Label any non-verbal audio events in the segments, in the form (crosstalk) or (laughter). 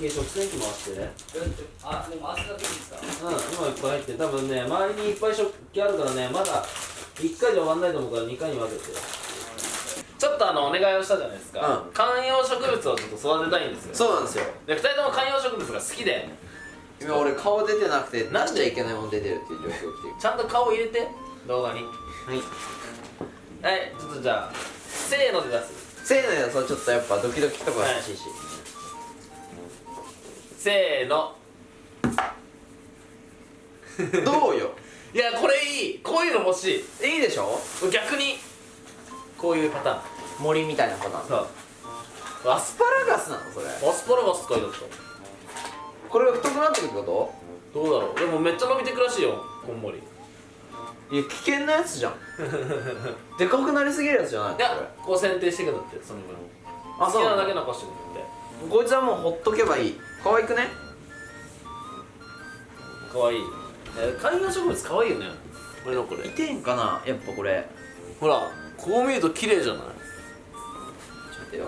き食洗機回して。ねあもう回すだけでいいですか？うん今いっぱい入ってる多分ね周りにいっぱい食器あるからねまだ1回じゃ終わんないと思うから2回に分けて。ちょっとあのお願いをしたじゃないですか、うん。観葉植物をちょっと育てたいんですよ。そうなんですよ。で2人とも観葉植物が好きで。今俺顔出てなくて出しちゃいけないもん出てるっていう状況来てる。ちゃんと顔入れて動画に。はい。はいちょっとじゃあせーので出す。せーのやそうちょっとやっぱドキドキとか欲し。い。し、せーの。(laughs) どうよ？いやこれいい。こういうの欲しい。いいでしょ？逆に。こういうパターン。森みたいなパターン。そう。アスパラガスなのそれ？アスパラガス書いてあっこれが太くなってくってこたどうだろう。でもめっちゃ伸びてくらしいよこんもり。いといや危険なやつじゃん。(laughs) でかくなりすぎるやつじゃないの？やこう選定してくんだってその分。あそう好きなだけ残してくんだってこいつはもうほっとけばいい。可愛くね？かわい。いえ観葉植物かわいいよね。俺のこれ。いてんかな？やっぱこれ。ほらこう見ると綺麗じゃない？ちょっとよ。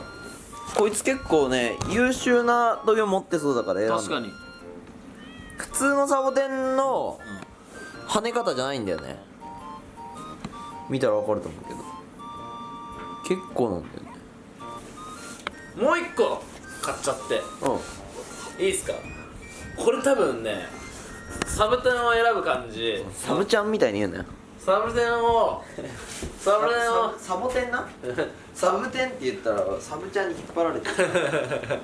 こいつ結構ね優秀な時計持ってそうだから確かに。普通のサボテンの跳ね方じゃないんだよね。見たら分かると思うけど。結構なんだよね。もう一個買っちゃって。うん。いいっすか？これ多分ねサブテンを選ぶ感じ。サブちゃんみたいに言うなよサブテンを (laughs) サブテンをサボテンな？(laughs) サブテンって言ったらサブちゃんに引っ張られてる。(laughs)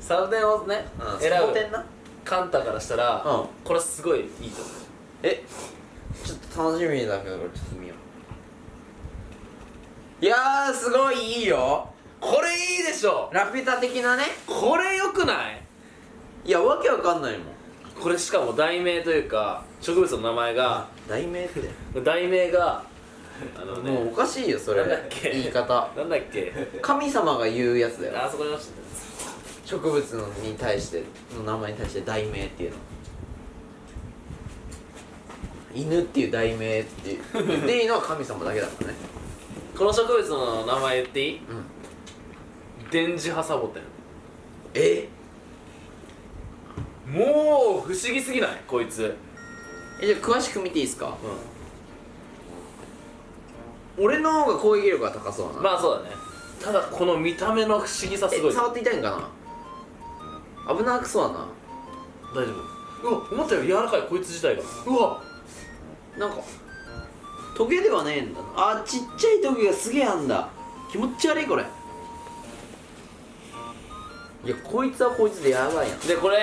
サブテンをね選ぶ。サボテンな？カンタからしたら、うん。これすごいいいと思う。え？ちょっと楽しみだけどちょっと見よう。いやーすごいいいよこれいいでしょ。ラピュタ的なね。これよくない？いやわけわかんないもん。これしかも題名というか植物の名前が題名って。題名があのねもうおかしいよそれ。なんだっけ？言い方。なんだっけ？神様が言うやつだよ。あそこに落ちて植物のに対しての名前に対して題名っていうの。犬っていう題名っていう。言っていいのは神様だけだからね。たこの植物の名前言っていい？うん電磁波サボテン。え？もう不思議すぎない？こいつ。えじゃあ詳しく見ていいですか？う俺の方が攻撃力が高そうな、んまあそうだね。ただこの見た目の不思議さすごい。え触って痛いんかな？危なくそうだな。大丈夫。うわ思ったより柔らかいこいつ自体が。うわ。なんかトゲではねえんだな。あちっちゃいトゲがすげえあんだ。気持ち悪いこれいやこいつはこいつでやばいやん。でこれ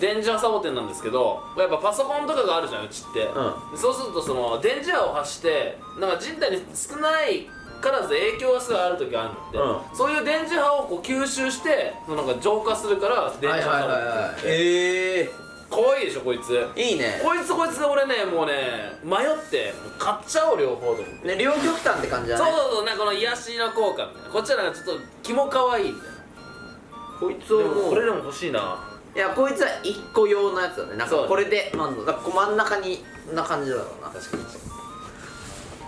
電磁波サボテンなんですけどやっぱパソコンとかがあるじゃんうちって、うでそうするとその電磁波を発してなんか人体に少ないからず影響がすごいある時があるのって、うそういう電磁波をこう吸収してそのなんか浄化するから電磁波サボテン。って言ってええかわいいでしょこいつ。いいね。こいつこいつが俺ねもうね迷って買っちゃおう両方と思って。ね両極端って感じだね。そうそうそうなんかこの癒しの効果みたいな。こっちはなんかちょっとキモかわいいみたいなこいつをでももうこれでも欲しいな。いやこいつは一個用のやつだね。なんかこれでまずだから真ん中にこんな感じだろうな。確かに。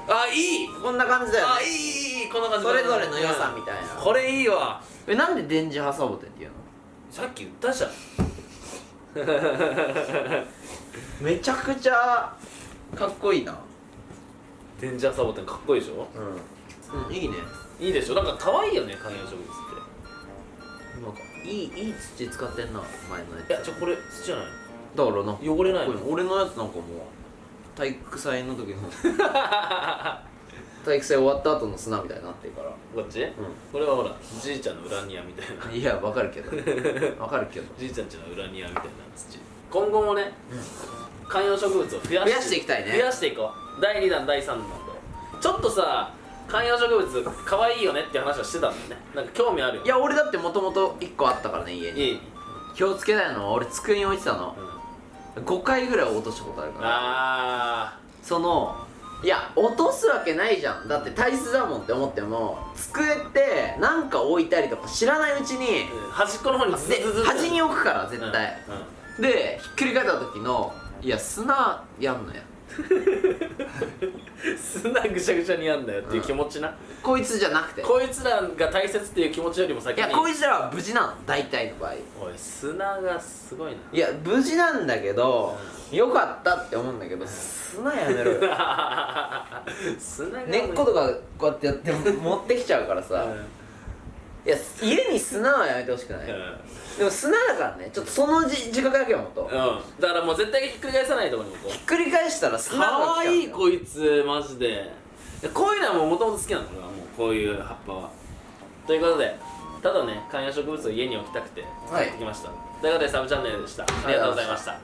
あいい。こんな感じだよね。あいいいいこんな感じ。それぞれの良さみたいな。これいいわ。えなんで電磁波サボテンっていうの？さっき言ったじゃん。(laughs) めちゃくちゃかっこいいな。電磁波サボテンかっこいいでしょ？うん、うん、いいね。いいでしょ？なんか可愛いよね観葉植物ってなんかいいいい土使ってんな前のやつ。いやちょこれ土じゃないだからな。汚れない俺のやつなんかもう体育祭の時の。(laughs) 体育祭終わった後の砂みたいになってるから。こっち、これはほらじいちゃんの裏庭みたいな。いやわかるけど。わかるけど。(laughs) じいちゃんちの裏庭みたいな土。今後もね、観葉植物を増やして増やしていきたいね。増やしていこう。第2弾第3弾とちょっとさ観葉植物可愛いよねって話はしてたんだよね。なんか興味あるよいや俺だってもともと1個あったからね家に。いい、気をつけたいのは俺机に置いてたの。うん、5回ぐらい落としたことあるから。あそのいや落とすわけないじゃん。だって体質だもんって思っても机ってなんか置いたりとか知らないうちにー端っこの方にズズズズ。で端に置くから絶対、でひっくり返った時のいや砂やんのや (laughs) 砂ぐしゃぐしゃにやんだよっていう気持ちな、こいつじゃなくて。こいつらが大切っていう気持ちよりも先に。いやこいつらは無事なの大体の場合。おい砂がすごいいや無事なんだけどよかったって思うんだけど砂やめろよ。な (laughs) 砂が根っことかこうやってやって持ってきちゃうからさ、いや家に砂はやめてほしくない、うん。でも砂だからね。ちょっとそのじ自覚だけはもっと、ひうん。だからもう絶対ひっくり返さないところに置こう。っくり返したら砂がかわいいこいつマジで。こういうのはもうもともと好きなの俺はもうこういう葉っぱは。ということでただね観葉植物を家に置きたくてはい。買ってきました、ということでサブチャンネルでした。ありがとうございました